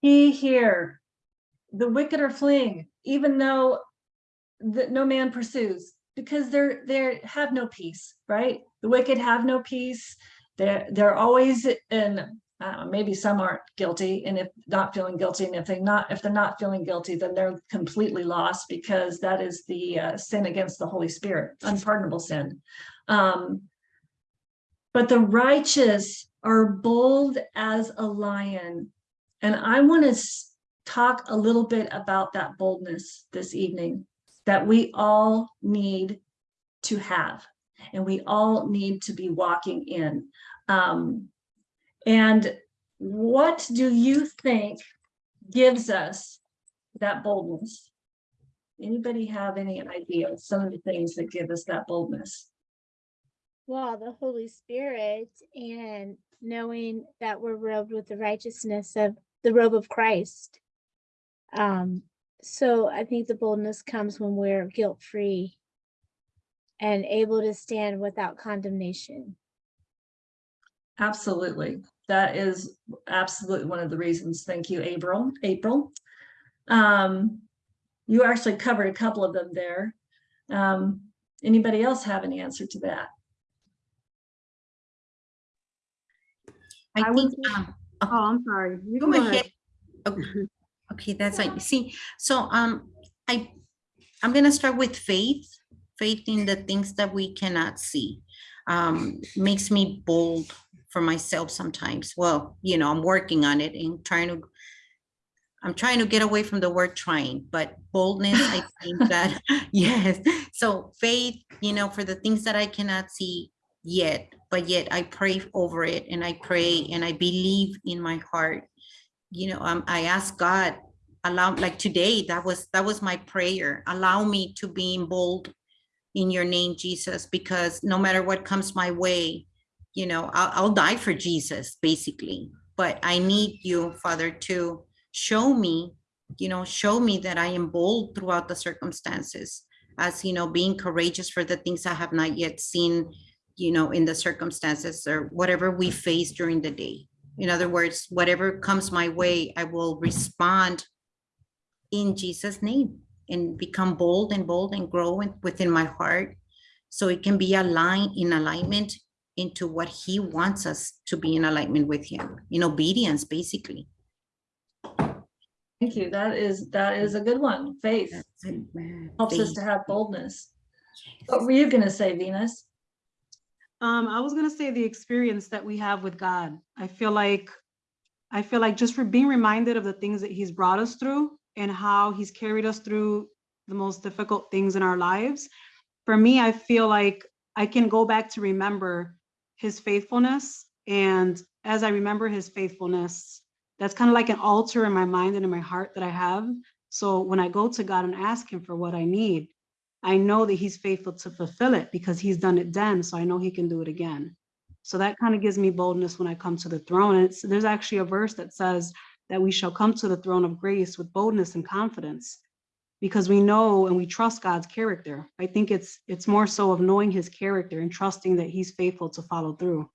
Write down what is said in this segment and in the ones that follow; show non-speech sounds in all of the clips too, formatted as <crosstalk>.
He here, the wicked are fleeing, even though that no man pursues, because they're they have no peace, right? The wicked have no peace. They're they're always in. Maybe some aren't guilty, and if not feeling guilty, and if they not if they're not feeling guilty, then they're completely lost because that is the uh, sin against the Holy Spirit, unpardonable sin. Um, but the righteous are bold as a lion, and I want to talk a little bit about that boldness this evening that we all need to have and we all need to be walking in. Um, and what do you think gives us that boldness? Anybody have any idea of some of the things that give us that boldness? Well, the Holy Spirit and knowing that we're robed with the righteousness of the robe of Christ. Um, so I think the boldness comes when we're guilt free and able to stand without condemnation. Absolutely. That is absolutely one of the reasons. Thank you, April. April. Um, you actually covered a couple of them there. Um, anybody else have an answer to that? I I think, would- um, Oh, I'm sorry. You go ahead. Okay, Okay, that's like, see, so, um, I, I'm gonna start with faith, faith in the things that we cannot see. Um, makes me bold for myself sometimes. Well, you know, I'm working on it and trying to, I'm trying to get away from the word trying, but boldness, I <laughs> think that, <laughs> yes. So faith, you know, for the things that I cannot see yet, but yet I pray over it and I pray and I believe in my heart you know, um, I ask God, allow, like today, that was, that was my prayer. Allow me to be bold in your name, Jesus, because no matter what comes my way, you know, I'll, I'll die for Jesus, basically. But I need you, Father, to show me, you know, show me that I am bold throughout the circumstances as, you know, being courageous for the things I have not yet seen, you know, in the circumstances or whatever we face during the day. In other words, whatever comes my way, I will respond in Jesus' name and become bold and bold and grow within my heart. So it can be aligned in alignment into what he wants us to be in alignment with him, in obedience, basically. Thank you. That is, that is a good one. Faith helps us to have boldness. What were you gonna say, Venus? Um, I was gonna say the experience that we have with God. I feel like, I feel like just for being reminded of the things that he's brought us through and how he's carried us through the most difficult things in our lives. For me, I feel like I can go back to remember his faithfulness. And as I remember his faithfulness, that's kind of like an altar in my mind and in my heart that I have. So when I go to God and ask him for what I need, I know that he's faithful to fulfill it because he's done it then. So I know he can do it again. So that kind of gives me boldness when I come to the throne. And there's actually a verse that says that we shall come to the throne of grace with boldness and confidence because we know and we trust God's character. I think it's it's more so of knowing his character and trusting that he's faithful to follow through.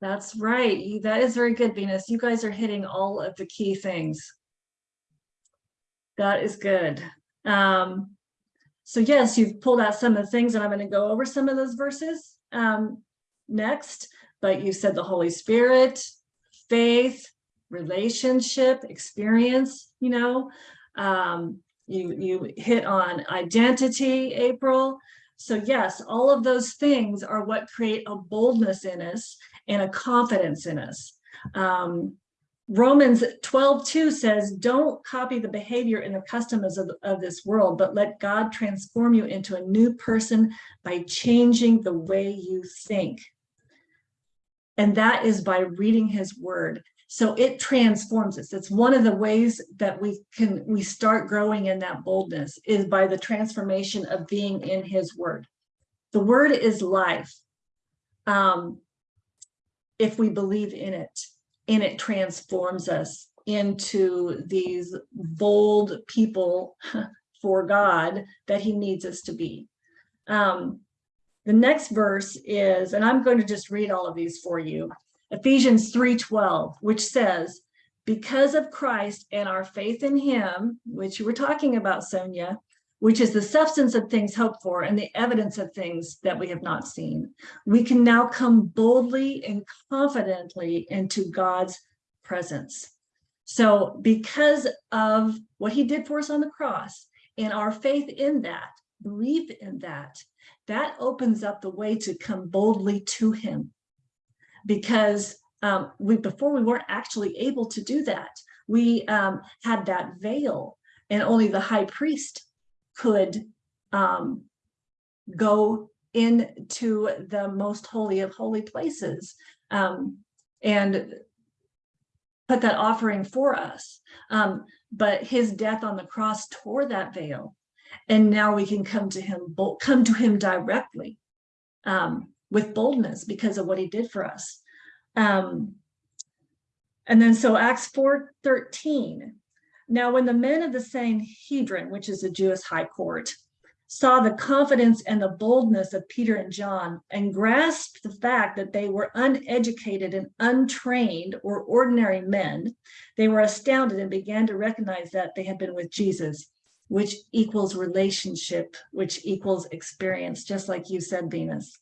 That's right. That is very good, Venus. You guys are hitting all of the key things. That is good. Um, so yes, you've pulled out some of the things and I'm going to go over some of those verses um, next, but you said the Holy Spirit, faith, relationship, experience, you know, um, you, you hit on identity, April. So yes, all of those things are what create a boldness in us and a confidence in us. Um, Romans 12, 2 says, don't copy the behavior and the customs of, of this world, but let God transform you into a new person by changing the way you think. And that is by reading his word. So it transforms us. It's one of the ways that we can, we start growing in that boldness is by the transformation of being in his word. The word is life. Um, if we believe in it and it transforms us into these bold people <laughs> for God that he needs us to be. Um, the next verse is, and I'm going to just read all of these for you, Ephesians 3:12, which says, because of Christ and our faith in him, which you were talking about, Sonia, which is the substance of things hoped for and the evidence of things that we have not seen, we can now come boldly and confidently into God's presence. So because of what he did for us on the cross and our faith in that, belief in that, that opens up the way to come boldly to him. Because um, we before we weren't actually able to do that. We um, had that veil and only the high priest could um, go into the most holy of holy places um, and put that offering for us. Um, but his death on the cross tore that veil. And now we can come to him, come to him directly um, with boldness because of what he did for us. Um, and then so Acts 4 13. Now, when the men of the Sanhedrin, which is the Jewish high court, saw the confidence and the boldness of Peter and John and grasped the fact that they were uneducated and untrained or ordinary men, they were astounded and began to recognize that they had been with Jesus, which equals relationship, which equals experience, just like you said, Venus.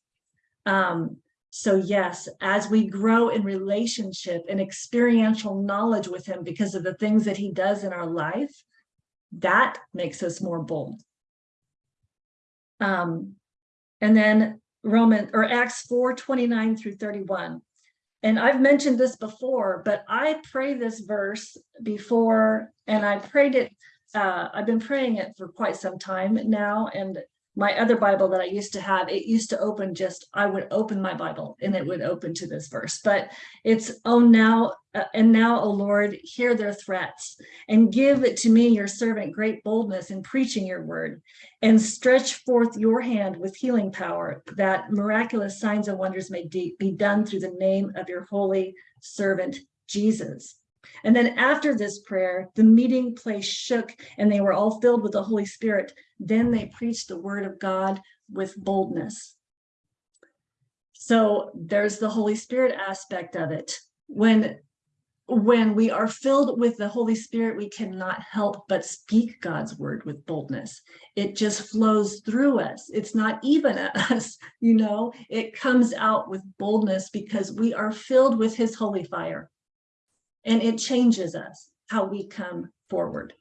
Um, so yes, as we grow in relationship and experiential knowledge with him because of the things that he does in our life, that makes us more bold. Um, and then Roman or Acts 4, 29 through 31. And I've mentioned this before, but I pray this verse before, and I prayed it, uh, I've been praying it for quite some time now, and my other Bible that I used to have, it used to open just, I would open my Bible and it would open to this verse, but it's, oh, now, uh, and now, O Lord, hear their threats and give it to me, your servant, great boldness in preaching your word and stretch forth your hand with healing power that miraculous signs and wonders may be done through the name of your holy servant, Jesus. And then after this prayer, the meeting place shook and they were all filled with the Holy Spirit. Then they preached the word of God with boldness. So there's the Holy Spirit aspect of it. When when we are filled with the Holy Spirit, we cannot help but speak God's word with boldness. It just flows through us. It's not even <laughs> us, you know, it comes out with boldness because we are filled with his holy fire and it changes us how we come forward.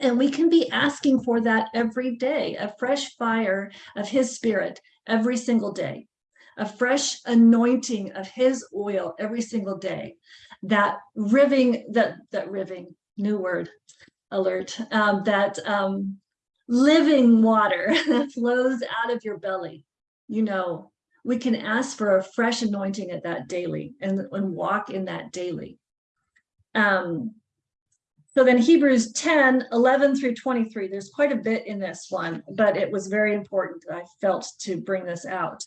And we can be asking for that every day, a fresh fire of his spirit every single day, a fresh anointing of his oil every single day, that riving, that, that riving, new word alert, um, that um, living water <laughs> that flows out of your belly. You know, we can ask for a fresh anointing at that daily and, and walk in that daily. Um, so then Hebrews 10, 11 through 23, there's quite a bit in this one, but it was very important, I felt, to bring this out.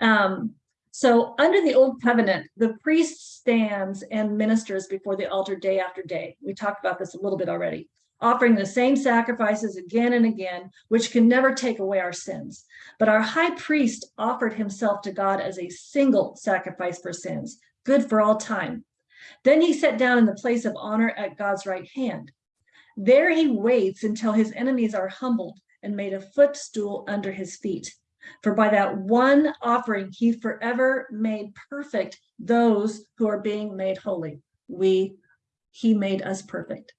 Um, so under the old covenant, the priest stands and ministers before the altar day after day. We talked about this a little bit already, offering the same sacrifices again and again, which can never take away our sins. But our high priest offered himself to God as a single sacrifice for sins, good for all time. Then he sat down in the place of honor at God's right hand. There he waits until his enemies are humbled and made a footstool under his feet. For by that one offering, he forever made perfect those who are being made holy. We, he made us perfect.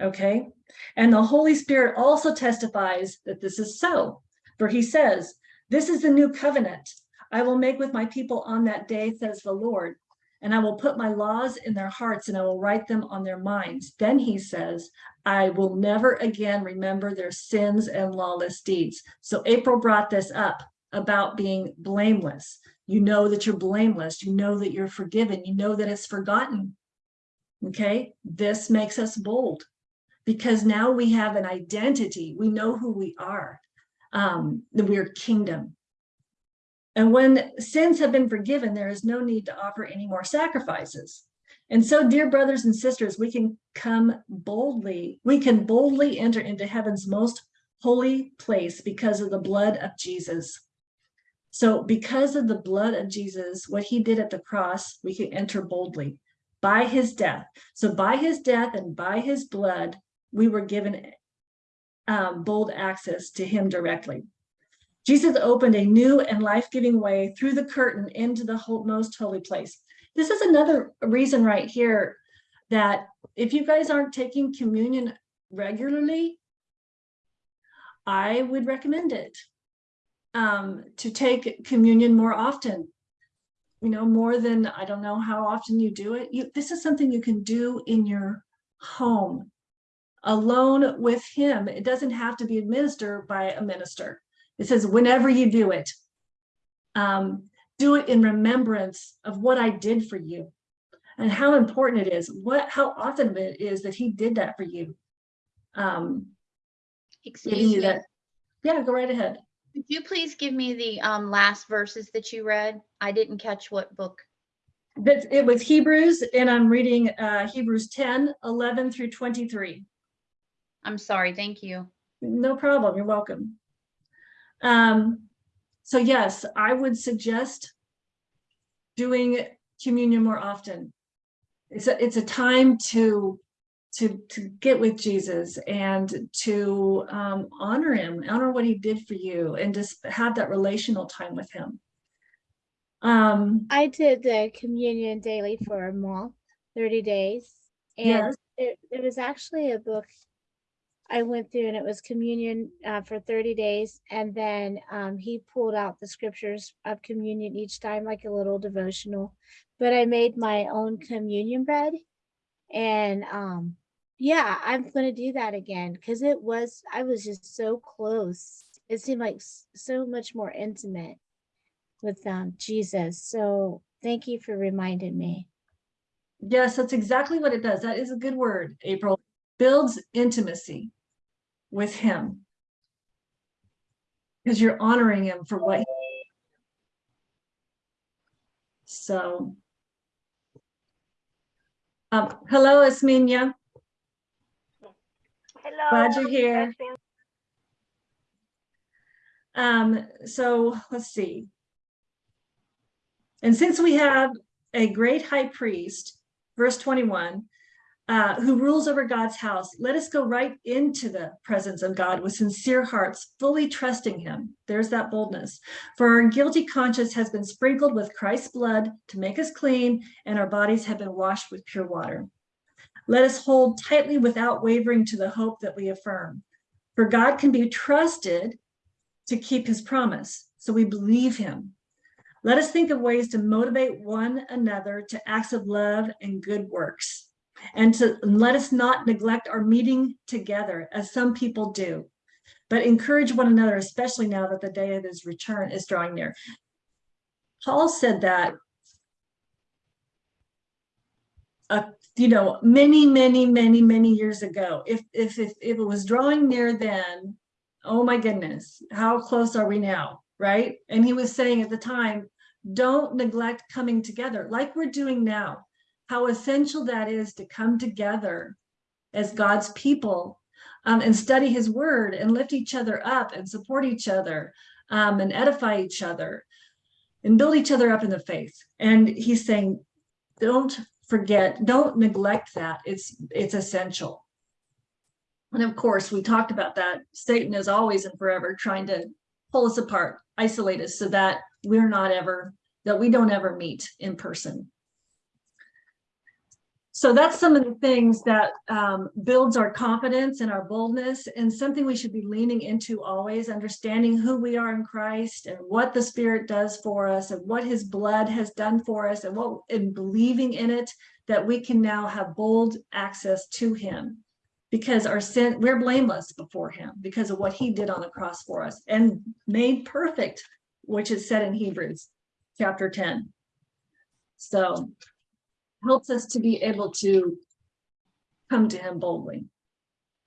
Okay. And the Holy Spirit also testifies that this is so. For he says, This is the new covenant I will make with my people on that day, says the Lord and I will put my laws in their hearts and I will write them on their minds. Then he says, I will never again remember their sins and lawless deeds. So April brought this up about being blameless. You know that you're blameless. You know that you're forgiven. You know that it's forgotten. Okay, this makes us bold because now we have an identity. We know who we are, um, we're kingdom. And when sins have been forgiven, there is no need to offer any more sacrifices. And so, dear brothers and sisters, we can come boldly, we can boldly enter into heaven's most holy place because of the blood of Jesus. So because of the blood of Jesus, what he did at the cross, we can enter boldly. by his death. So by his death and by his blood, we were given um, bold access to him directly. Jesus opened a new and life-giving way through the curtain into the most holy place. This is another reason right here that if you guys aren't taking communion regularly, I would recommend it um, to take communion more often. You know, more than, I don't know how often you do it. You, this is something you can do in your home alone with him. It doesn't have to be administered by a minister. It says, whenever you do it, um, do it in remembrance of what I did for you and how important it is, what, how often it is that he did that for you. Um, Excuse me, that. Yeah, go right ahead. could you please give me the um last verses that you read? I didn't catch what book. That it was Hebrews and I'm reading uh Hebrews 10, 11 through 23. I'm sorry, thank you. No problem, you're welcome. Um, so yes, I would suggest doing communion more often. It's a, it's a time to, to, to get with Jesus and to um, honor him, honor what he did for you and just have that relational time with him. Um, I did the communion daily for a month, 30 days. And Yes. it, it was actually a book I went through and it was communion uh, for 30 days. And then um, he pulled out the scriptures of communion each time, like a little devotional. But I made my own communion bread. And um, yeah, I'm going to do that again because it was, I was just so close. It seemed like so much more intimate with um, Jesus. So thank you for reminding me. Yes, that's exactly what it does. That is a good word, April. Builds intimacy with him. Because you're honoring him for what. he- So. Um, hello, Esminia. Hello. Glad you're here. Um, so let's see. And since we have a great high priest, verse 21, uh, who rules over God's house, let us go right into the presence of God with sincere hearts, fully trusting him. There's that boldness. For our guilty conscience has been sprinkled with Christ's blood to make us clean, and our bodies have been washed with pure water. Let us hold tightly without wavering to the hope that we affirm. For God can be trusted to keep his promise. So we believe him. Let us think of ways to motivate one another to acts of love and good works. And to let us not neglect our meeting together as some people do, but encourage one another, especially now that the day of his return is drawing near. Paul said that uh, you know, many, many, many, many years ago. If, if, if, if it was drawing near then, oh my goodness, how close are we now, right? And he was saying at the time, don't neglect coming together like we're doing now. How essential that is to come together as God's people um, and study his word and lift each other up and support each other um, and edify each other and build each other up in the faith. And he's saying, don't forget, don't neglect that. It's, it's essential. And of course, we talked about that. Satan is always and forever trying to pull us apart, isolate us so that we're not ever, that we don't ever meet in person. So that's some of the things that um, builds our confidence and our boldness and something we should be leaning into always, understanding who we are in Christ and what the Spirit does for us and what his blood has done for us and what and believing in it, that we can now have bold access to him because our sin, we're blameless before him because of what he did on the cross for us and made perfect, which is said in Hebrews chapter 10. So helps us to be able to come to him boldly.